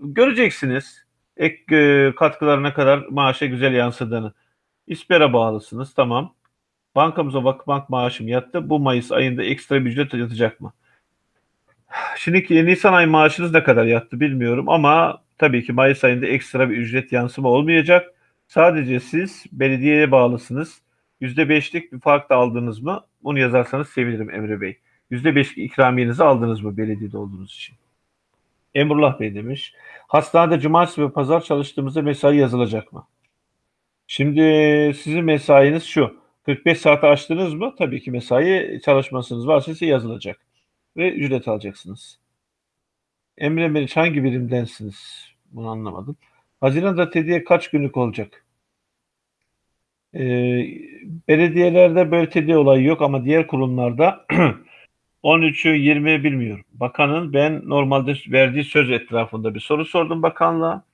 Göreceksiniz ek e, katkılarına kadar maaşa güzel yansıdığını. İspera bağlısınız tamam. Bankamıza Vakıfbank maaşım yattı. Bu Mayıs ayında ekstra bir ücret yatacak mı? Şimdi Nisan ayı maaşınız ne kadar yattı bilmiyorum ama tabii ki Mayıs ayında ekstra bir ücret yansıma olmayacak. Sadece siz belediyeye bağlısınız. %5'lik bir fark da aldınız mı? Bunu yazarsanız sevinirim Emre Bey. %5 ikramiyenizi aldınız mı belediyede olduğunuz için? Emrullah Bey demiş. Hastanede cumartesi ve pazar çalıştığımızda mesai yazılacak mı? Şimdi sizin mesainiz şu. 45 saate açtınız mı? Tabii ki mesai çalışmasınız varsa size yazılacak. Ve ücret alacaksınız. Emre Meriç hangi birimdensiniz? Bunu anlamadım. Haziran'da tediye kaç günlük olacak? Ee, belediyelerde böyle tediye olayı yok ama diğer kurumlarda 13'ü 20 bilmiyorum. Bakanın ben normalde verdiği söz etrafında bir soru sordum bakanlığa.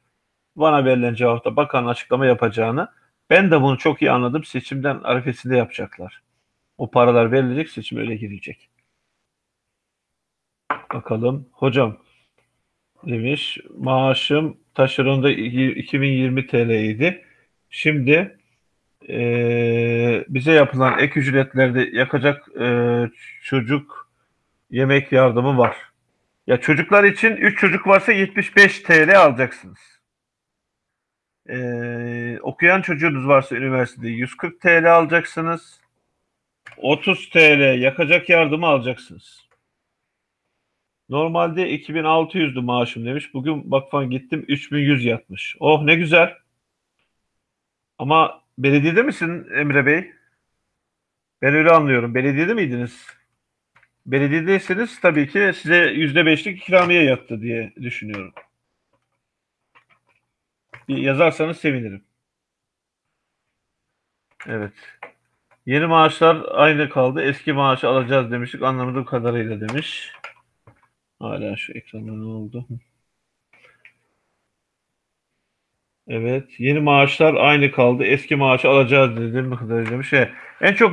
Bana verilen cevapta bakan açıklama yapacağını. Ben de bunu çok iyi anladım. Seçimden arifesinde yapacaklar. O paralar verilecek, seçim öyle girecek. Bakalım. Hocam demiş. Maaşım taşeronda 2020 TL idi. Şimdi e, bize yapılan ek ücretlerde yakacak e, çocuk yemek yardımı var. Ya çocuklar için 3 çocuk varsa 75 TL alacaksınız. Ee, okuyan çocuğunuz varsa üniversitede 140 TL alacaksınız. 30 TL yakacak yardımı alacaksınız. Normalde 2600'dü maaşım demiş. Bugün bakfan gittim 3100 yatmış. Oh ne güzel. Ama belediyede misin Emre Bey? Ben öyle anlıyorum. Belediyede miydiniz? Belediyedeyseniz tabii ki size %5'lik ikramiye yattı diye düşünüyorum. Yazarsanız sevinirim. Evet. Yeni maaşlar aynı kaldı. Eski maaşı alacağız demiştik. Anlamadığım kadarıyla demiş. Hala şu ekranda ne oldu? Evet. Yeni maaşlar aynı kaldı. Eski maaşı alacağız dedim. kadarıyla demiş. Şey, en çok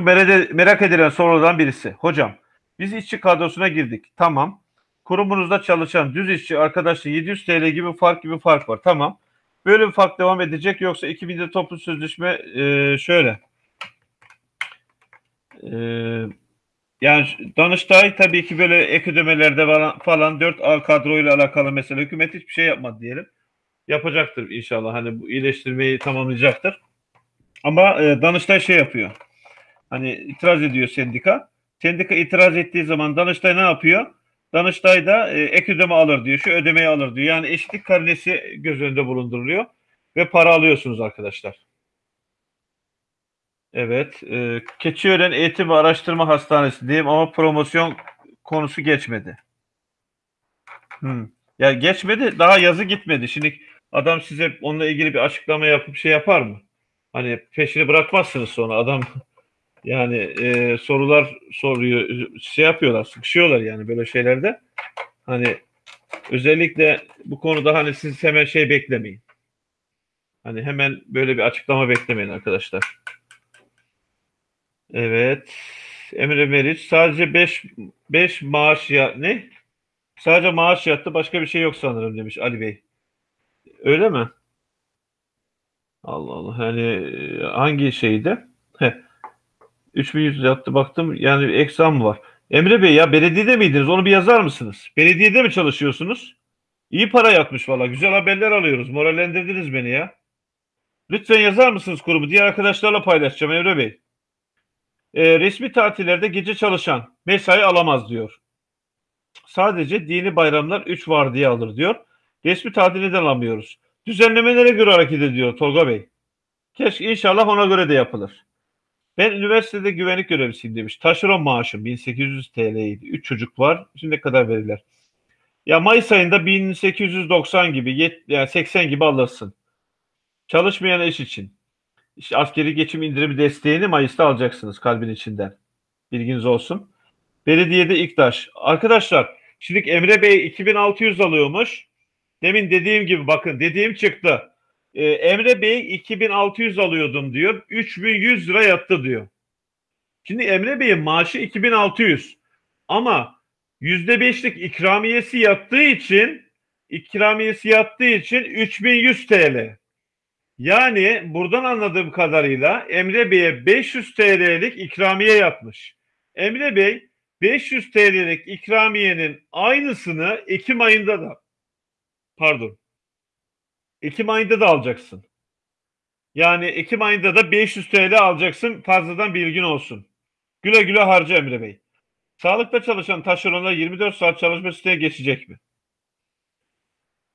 merak edilen sorulardan birisi. Hocam biz işçi kadrosuna girdik. Tamam. Kurumunuzda çalışan düz işçi arkadaşla 700 TL gibi fark gibi fark var. Tamam. Böyle bir fark devam edecek yoksa 2000'de toplu sözleşme e, şöyle. E, yani Danıştay tabii ki böyle ek ödemelerde falan, falan 4A kadroyla alakalı mesela hükümet hiçbir şey yapmadı diyelim. Yapacaktır inşallah. Hani bu iyileştirmeyi tamamlayacaktır. Ama e, Danıştay şey yapıyor. Hani itiraz ediyor sendika. Sendika itiraz ettiği zaman Danıştay ne yapıyor? Danıştay da e, ek ödeme alır diyor. Şu ödemeyi alır diyor. Yani eşitlik karnesi göz önünde bulunduruluyor. Ve para alıyorsunuz arkadaşlar. Evet. E, Keçiören Eğitim ve Araştırma Hastanesi diyeyim ama promosyon konusu geçmedi. Hmm. Ya geçmedi. Daha yazı gitmedi. Şimdi adam size onunla ilgili bir açıklama yapıp şey yapar mı? Hani peşini bırakmazsınız sonra adam yani e, sorular soruyor, şey yapıyorlar, sıkışıyorlar yani böyle şeylerde. Hani Özellikle bu konuda hani siz hemen şey beklemeyin. Hani hemen böyle bir açıklama beklemeyin arkadaşlar. Evet. Emre Meriç sadece 5 5 maaş ya ne? Sadece maaş yattı başka bir şey yok sanırım demiş Ali Bey. Öyle mi? Allah Allah. Yani e, hangi şeyde? Heh. 3100 yattı baktım. Yani eksam var. Emre Bey ya belediyede miydiniz? Onu bir yazar mısınız? Belediyede mi çalışıyorsunuz? İyi para yatmış valla. Güzel haberler alıyoruz. Morallendirdiniz beni ya. Lütfen yazar mısınız kurumu? Diğer arkadaşlarla paylaşacağım Emre Bey. E, resmi tatillerde gece çalışan mesai alamaz diyor. Sadece dini bayramlar 3 var diye alır diyor. Resmi tatil neden alamıyoruz? Düzenlemelere göre hareket ediyor Tolga Bey. Keşke inşallah ona göre de yapılır. Ben üniversitede güvenlik görevlisiyim demiş. Taşeron maaşım 1800 TL'ydi. 3 çocuk var. Şimdi ne kadar verirler? Ya Mayıs ayında 1890 gibi yani 80 gibi alırsın. Çalışmayan iş için. İşte askeri geçim indirimi desteğini Mayıs'ta alacaksınız kalbin içinden. Bilginiz olsun. Belediyede İktaş. Arkadaşlar şimdi Emre Bey 2600 alıyormuş. Demin dediğim gibi bakın dediğim çıktı. Ee, Emre Bey 2600 alıyordum diyor. 3100 lira yattı diyor. Şimdi Emre Bey'in maaşı 2600 ama %5'lik ikramiyesi yattığı için ikramiyesi yattığı için 3100 TL. Yani buradan anladığım kadarıyla Emre Bey'e 500 TL'lik ikramiye yatmış. Emre Bey 500 TL'lik ikramiyenin aynısını Ekim ayında da pardon Ekim ayında da alacaksın. Yani Ekim ayında da 500 TL alacaksın. Fazladan bilgin olsun. Güle güle harca Emre Bey. Sağlıkta çalışan taşeronlar 24 saat çalışma siteye geçecek mi?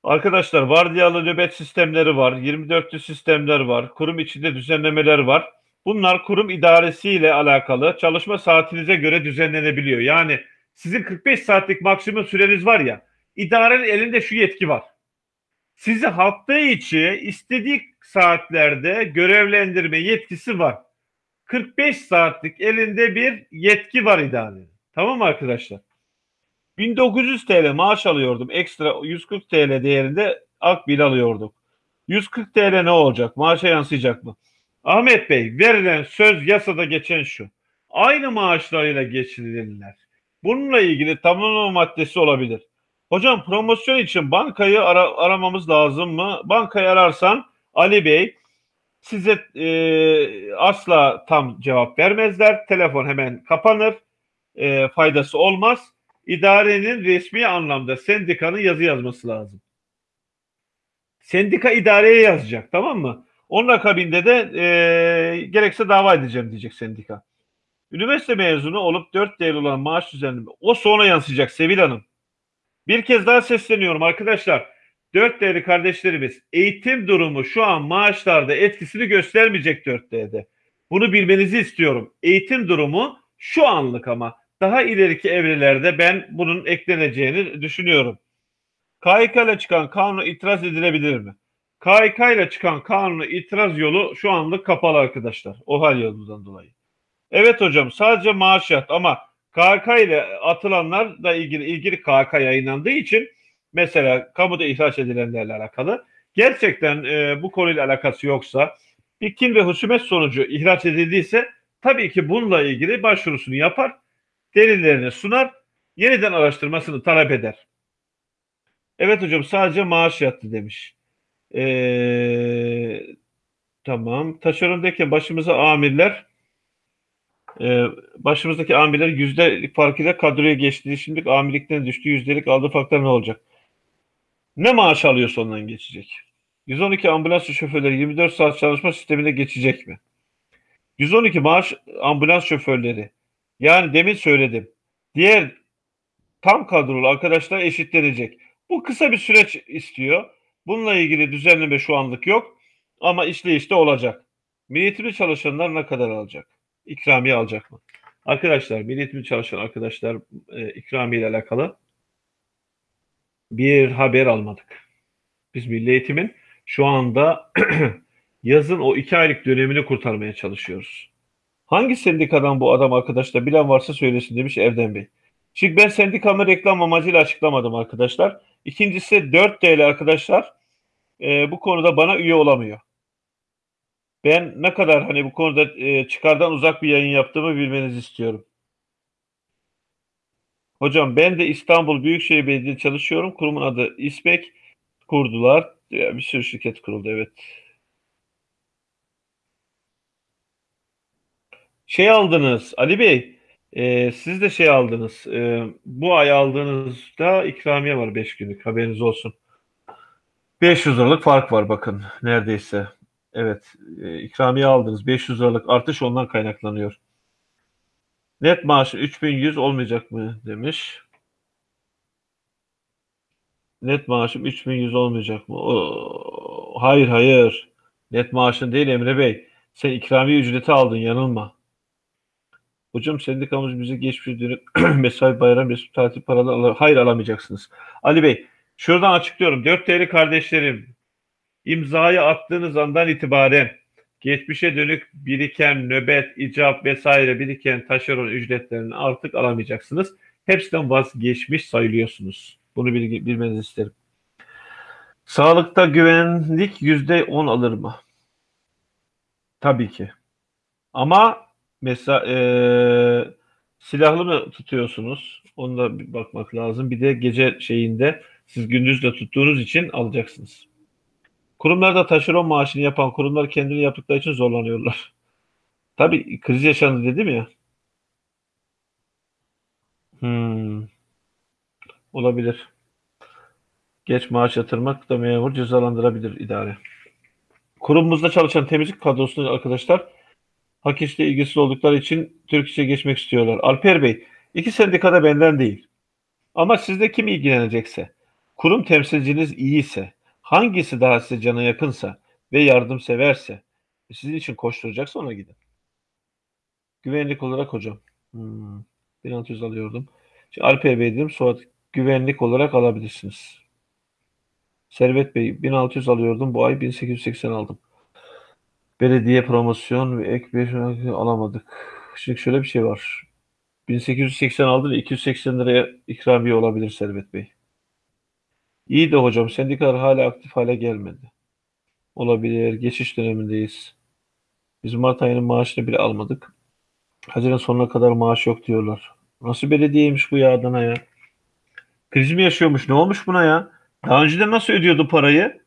Arkadaşlar vardiyalı nöbet sistemleri var, 24'lü sistemler var, kurum içinde düzenlemeler var. Bunlar kurum idaresiyle alakalı çalışma saatinize göre düzenlenebiliyor. Yani sizin 45 saatlik maksimum süreniz var ya, idarenin elinde şu yetki var. Sizi hafta içi istediği saatlerde görevlendirme yetkisi var. 45 saatlik elinde bir yetki var idarenin. Tamam mı arkadaşlar? 1900 TL maaş alıyordum. Ekstra 140 TL değerinde akbil alıyorduk. 140 TL ne olacak? Maaşa yansıyacak mı? Ahmet Bey verilen söz yasada geçen şu. Aynı maaşlarıyla geçirilirler. Bununla ilgili tamamlama maddesi olabilir. Hocam promosyon için bankayı ara, aramamız lazım mı? Bankayı ararsan Ali Bey size e, asla tam cevap vermezler. Telefon hemen kapanır. E, faydası olmaz idarenin resmi anlamda sendikanın yazı yazması lazım. Sendika idareye yazacak tamam mı? Onun akabinde de e, gerekse dava edeceğim diyecek sendika. Üniversite mezunu olup 4 değerli olan maaş düzenleme o sonra yansıyacak Sevil Hanım. Bir kez daha sesleniyorum arkadaşlar. 4 değerli kardeşlerimiz eğitim durumu şu an maaşlarda etkisini göstermeyecek 4D'de. Bunu bilmenizi istiyorum. Eğitim durumu şu anlık ama daha ileriki evrelerde ben bunun ekleneceğini düşünüyorum. KHK ile çıkan kanuna itiraz edilebilir mi? KHK ile çıkan kanuna itiraz yolu şu anlık kapalı arkadaşlar. O hal yolundan dolayı. Evet hocam sadece maaş yat ama KHK ile atılanlarla ilgili ilgili KHK yayınlandığı için mesela kamuda ihraç edilenlerle alakalı gerçekten e, bu konuyla alakası yoksa bir kin ve husumet sonucu ihraç edildiyse tabii ki bununla ilgili başvurusunu yapar delillerini sunar, yeniden araştırmasını talep eder. Evet hocam sadece maaş yattı demiş. Ee, tamam. Taşerondayken başımıza amirler e, başımızdaki amirler yüzde farkıyla kadroya geçti. Şimdi amirlikten düştü. Yüzdelik aldığı farklar ne olacak? Ne maaş alıyorsa ondan geçecek. 112 ambulans şoförleri 24 saat çalışma sistemine geçecek mi? 112 maaş ambulans şoförleri yani demin söyledim. Diğer tam kadrolu arkadaşlar eşitlenecek. Bu kısa bir süreç istiyor. Bununla ilgili düzenleme şu anlık yok. Ama işleyişte olacak. Milliyetli çalışanlar ne kadar alacak? İkramiye alacak mı? Arkadaşlar milliyetli çalışan arkadaşlar e, ikramiye ile alakalı bir haber almadık. Biz Milli Eğitim'in şu anda yazın o iki aylık dönemini kurtarmaya çalışıyoruz. Hangi sendikadan bu adam arkadaşlar bilen varsa söylesin demiş Erdem Bey. Şimdi ben sendikamı reklam amacıyla açıklamadım arkadaşlar. İkincisi 4 TL arkadaşlar e, bu konuda bana üye olamıyor. Ben ne kadar hani bu konuda e, çıkardan uzak bir yayın yaptığımı bilmenizi istiyorum. Hocam ben de İstanbul Büyükşehir Belediyesi çalışıyorum. Kurumun adı İSPEK kurdular. Bir sürü şirket kuruldu evet. Şey aldınız Ali Bey, e, siz de şey aldınız. E, bu ay aldığınızda ikramiye var 5 günlük haberiniz olsun. 500 liralık fark var bakın neredeyse. Evet e, ikramiye aldınız 500 liralık artış ondan kaynaklanıyor. Net maaşı 3100 olmayacak mı demiş. Net maaşım 3100 olmayacak mı? Oo, hayır hayır. Net maaşın değil Emre Bey. Sen ikramiye ücreti aldın yanılma. Hocam sendikamız bize geçmiş dönük mesai bayram resmi tatil paraları al hayır alamayacaksınız. Ali Bey şuradan açıklıyorum. 4 TL kardeşlerim imzayı attığınız andan itibaren geçmişe dönük biriken nöbet, icap vesaire biriken taşeron ücretlerini artık alamayacaksınız. Hepsinden vazgeçmiş sayılıyorsunuz. Bunu bil bilmenizi isterim. Sağlıkta güvenlik yüzde on alır mı? Tabii ki. Ama mesela e, silahlı mı tutuyorsunuz? Onu da bakmak lazım. Bir de gece şeyinde siz gündüz de tuttuğunuz için alacaksınız. Kurumlarda taşeron maaşını yapan kurumlar kendini yaptıkları için zorlanıyorlar. Tabii kriz yaşandı dedim ya. Hmm. Olabilir. Geç maaş yatırmak da memur cezalandırabilir idare. Kurumumuzda çalışan temizlik kadrosunu arkadaşlar hak işle ilgisiz oldukları için Türk İş'e geçmek istiyorlar. Alper Bey, iki sendikada benden değil. Ama sizde kim ilgilenecekse, kurum temsilciniz iyiyse, hangisi daha size cana yakınsa ve yardımseverse, sizin için koşturacaksa ona gidin. Güvenlik olarak hocam. Hmm, 1600 alıyordum. Şimdi Alper Bey dedim, Suat güvenlik olarak alabilirsiniz. Servet Bey 1600 alıyordum. Bu ay 1880 aldım. Belediye promosyon ve ek bir alamadık. Şimdi şöyle bir şey var. 1880 aldın 280 liraya ikramiye olabilir Servet Bey. İyi de hocam sendikalar hala aktif hale gelmedi. Olabilir. Geçiş dönemindeyiz. Biz Mart ayının maaşını bile almadık. Haziran sonuna kadar maaş yok diyorlar. Nasıl belediyeymiş bu ya Adana ya? Kriz mi yaşıyormuş? Ne olmuş buna ya? Daha önceden nasıl ödüyordu parayı?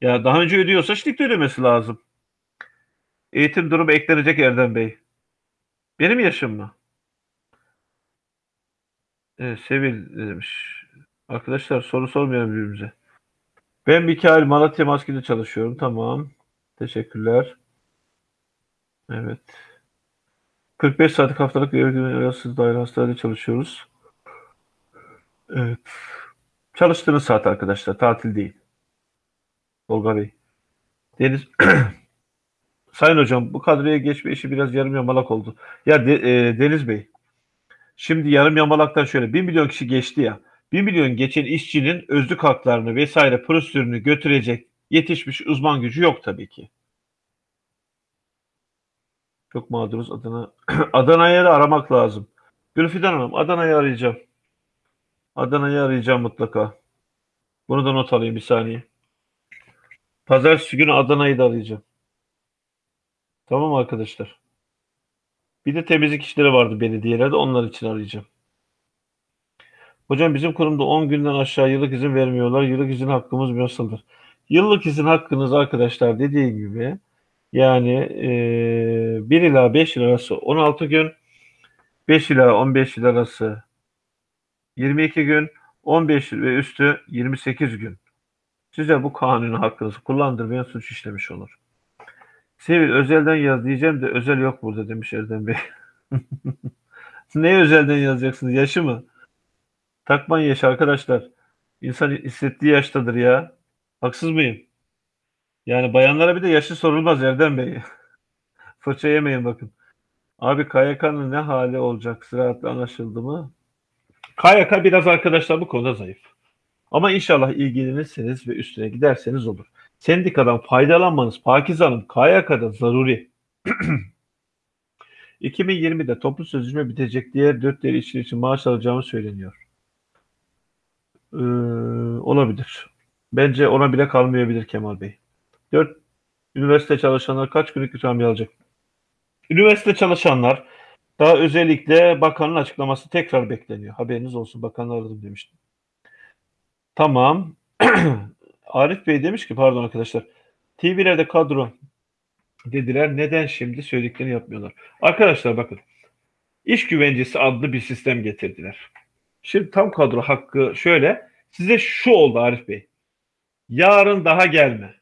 Ya daha önce ödüyorsa şimdi ödemesi lazım. Eğitim durumu eklenecek Erdem Bey. Benim yaşım mı? Evet, Sevil demiş. Arkadaşlar soru sormayalım birbirimize. Ben Mikail Malatya Maskede çalışıyorum. Tamam. Teşekkürler. Evet. 45 saatlik haftalık arasız daire hastanede çalışıyoruz. Evet. Çalıştığınız saat arkadaşlar. Tatil değil. Tolga Bey. Deniz Sayın hocam bu kadroya geçme işi biraz yarım yamalak oldu. Ya de, e, Deniz Bey. Şimdi yarım yamalaktan şöyle 1 milyon kişi geçti ya. 1 milyon geçen işçinin özlük haklarını vesaire prosedürünü götürecek yetişmiş uzman gücü yok tabii ki. Çok mağduruz Adana. Adana'ya da aramak lazım. Gülfidan Hanım Adana'yı arayacağım. Adana'yı arayacağım mutlaka. Bunu da not alayım bir saniye. Pazartesi günü Adana'yı da arayacağım. Tamam arkadaşlar. Bir de temizlik işleri vardı belediyelerde onlar için arayacağım. Hocam bizim kurumda 10 günden aşağı yıllık izin vermiyorlar. Yıllık izin hakkımız nasıldır? Yıllık izin hakkınız arkadaşlar dediğim gibi yani e, 1 ila 5 yıl arası 16 gün 5 ila 15 yıl arası 22 gün 15 ve üstü 28 gün. Size bu kanunu hakkınızı kullandırmayan suç işlemiş olur. Sevil özelden yaz diyeceğim de özel yok burada demiş Erdem Bey. ne özelden yazacaksınız? Yaşı mı? Takman yaş arkadaşlar. İnsan hissettiği yaştadır ya. Haksız mıyım? Yani bayanlara bir de yaşı sorulmaz Erdem Bey. Fırça yemeyin bakın. Abi KYK'nın ne hali olacak? Sıraatli anlaşıldı mı? KYK biraz arkadaşlar bu konuda zayıf. Ama inşallah ilgilenirseniz ve üstüne giderseniz olur. Sendikadan faydalanmanız Pakize Hanım KYK'da zaruri. 2020'de toplu sözleşme bitecek. Diğer dört işçi için maaş alacağımı söyleniyor. Ee, olabilir. Bence ona bile kalmayabilir Kemal Bey. 4 üniversite çalışanlar kaç günlük ikramiye alacak? Üniversite çalışanlar daha özellikle bakanın açıklaması tekrar bekleniyor. Haberiniz olsun bakanı aradım demiştim. Tamam. Arif Bey demiş ki pardon arkadaşlar. TV'lerde kadro dediler. Neden şimdi söylediklerini yapmıyorlar? Arkadaşlar bakın. İş güvencesi adlı bir sistem getirdiler. Şimdi tam kadro hakkı şöyle. Size şu oldu Arif Bey. Yarın daha gelme.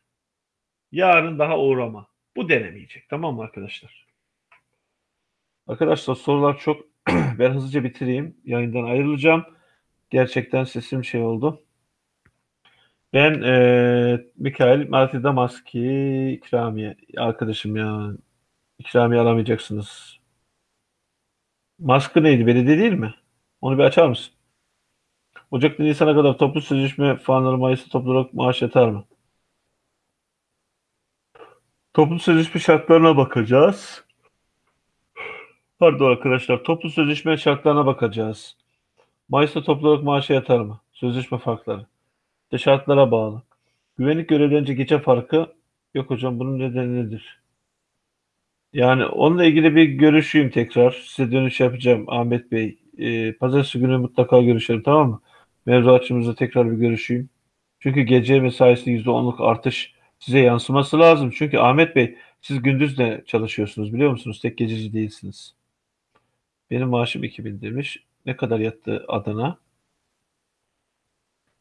Yarın daha uğrama. Bu denemeyecek. Tamam mı arkadaşlar? Arkadaşlar sorular çok. ben hızlıca bitireyim. Yayından ayrılacağım. Gerçekten sesim şey oldu. Ben e, Mikail Marti Damaski ikramiye arkadaşım ya. İkramiye alamayacaksınız. Maskı neydi? Belediye değil mi? Onu bir açar mısın? Ocak'ta Nisan'a kadar toplu sözleşme falanları Mayıs'ta toplu olarak maaş yatar mı? Toplu sözleşme şartlarına bakacağız. Pardon arkadaşlar. Toplu sözleşme şartlarına bakacağız. Mayıs'ta toplu olarak maaşa yatar mı? Sözleşme farkları. İşte şartlara bağlı. Güvenlik görevlerince gece farkı yok hocam bunun nedeni nedir? Yani onunla ilgili bir görüşeyim tekrar. Size dönüş yapacağım Ahmet Bey. Ee, pazartesi günü mutlaka görüşelim tamam mı? Mevzuatçımızla tekrar bir görüşeyim. Çünkü gece mesaisi %10'luk artış size yansıması lazım. Çünkü Ahmet Bey siz gündüz de çalışıyorsunuz biliyor musunuz? Tek gececi değilsiniz. Benim maaşım 2000 demiş. Ne kadar yattı Adana?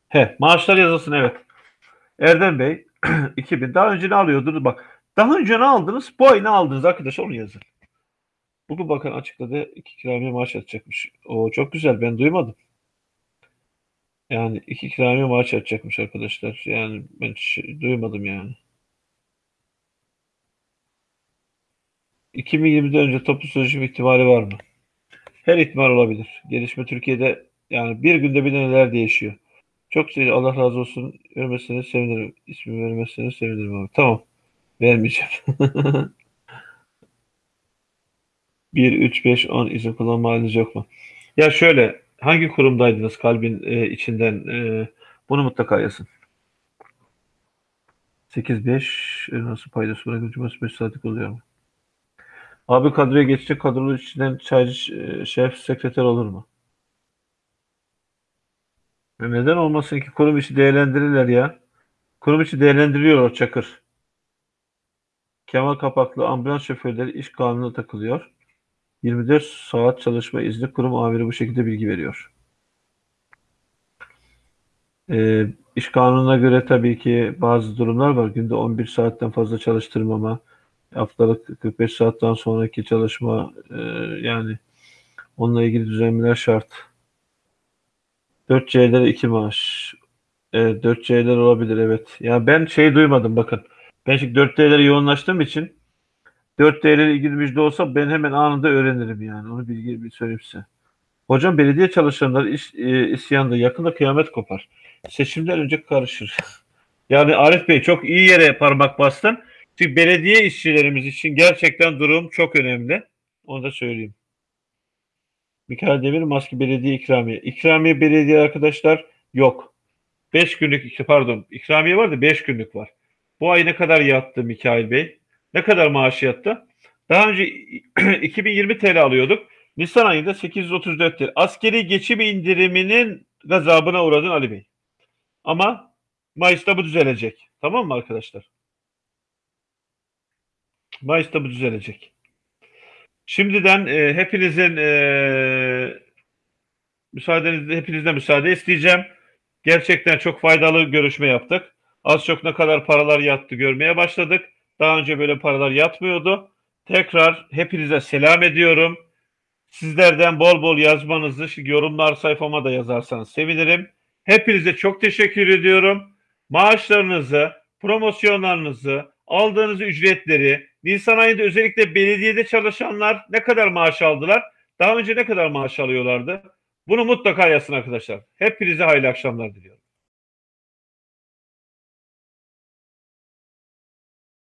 He, maaşlar yazılsın evet. Erdem Bey 2000 daha önce ne alıyordunuz? Bak daha önce ne aldınız? Bu ay ne aldınız arkadaşlar onu yazın. Bugün bakan açıkladı iki ikramiye maaş atacakmış. O çok güzel ben duymadım. Yani iki ikramiye maaş atacakmış arkadaşlar. Yani ben hiç duymadım yani. 2020'de önce toplu sözleşme ihtimali var mı? Her ihtimal olabilir. Gelişme Türkiye'de yani bir günde bir de neler değişiyor. Çok güzel. Allah razı olsun. Vermezseniz sevinirim. İsmi vermezseniz sevinirim abi. Tamam. Vermeyeceğim. 1, 3, 5, 10 izin kullanma haliniz yok mu? Ya şöyle hangi kurumdaydınız kalbin e, içinden e, bunu mutlaka yazın. 8, 5 e, nasıl paydası cumartesi 5 saatlik oluyor mu? Abi kadroya geçecek kadronun içinden çaycı e, şef sekreter olur mu? E neden olmasın ki kurum içi değerlendirirler ya. Kurum içi değerlendiriliyor o Çakır. Kemal Kapaklı ambulans şoförleri iş kanununa takılıyor. 24 saat çalışma izni kurum amiri bu şekilde bilgi veriyor. E, iş kanununa göre tabii ki bazı durumlar var. Günde 11 saatten fazla çalıştırmama, haftalık 45 saatten sonraki çalışma e, yani onunla ilgili düzenlemeler şart. 4C'lere 2 maaş. Evet, 4C'ler olabilir evet. Ya ben şey duymadım bakın. Ben şimdi 4D'lere yoğunlaştığım için 4D ile ilgili müjde olsa ben hemen anında öğrenirim yani. Onu bilgi bir söyleyeyim size. Hocam belediye çalışanları iş, e, isyanda yakında kıyamet kopar. Seçimden önce karışır. yani Arif Bey çok iyi yere parmak bastın. Çünkü belediye işçilerimiz için gerçekten durum çok önemli. Onu da söyleyeyim. Mikail Demir maske belediye ikramiye. İkramiye belediye arkadaşlar yok. 5 günlük pardon ikramiye var da 5 günlük var. Bu ay ne kadar yattı Mikail Bey? Ne kadar maaşı yattı? Daha önce 2020 TL alıyorduk. Nisan ayında 834 TL. Askeri geçim indiriminin gazabına uğradın Ali Bey. Ama Mayıs'ta bu düzelecek. Tamam mı arkadaşlar? Mayıs'ta bu düzelecek. Şimdiden e, hepinizin e, müsaadenizle hepinizden müsaade isteyeceğim. Gerçekten çok faydalı görüşme yaptık. Az çok ne kadar paralar yattı görmeye başladık. Daha önce böyle paralar yatmıyordu. Tekrar hepinize selam ediyorum. Sizlerden bol bol yazmanızı yorumlar sayfama da yazarsanız sevinirim. Hepinize çok teşekkür ediyorum. Maaşlarınızı, promosyonlarınızı, aldığınız ücretleri, Nisan ayında özellikle belediyede çalışanlar ne kadar maaş aldılar? Daha önce ne kadar maaş alıyorlardı? Bunu mutlaka yazsın arkadaşlar. Hepinize hayırlı akşamlar diliyorum.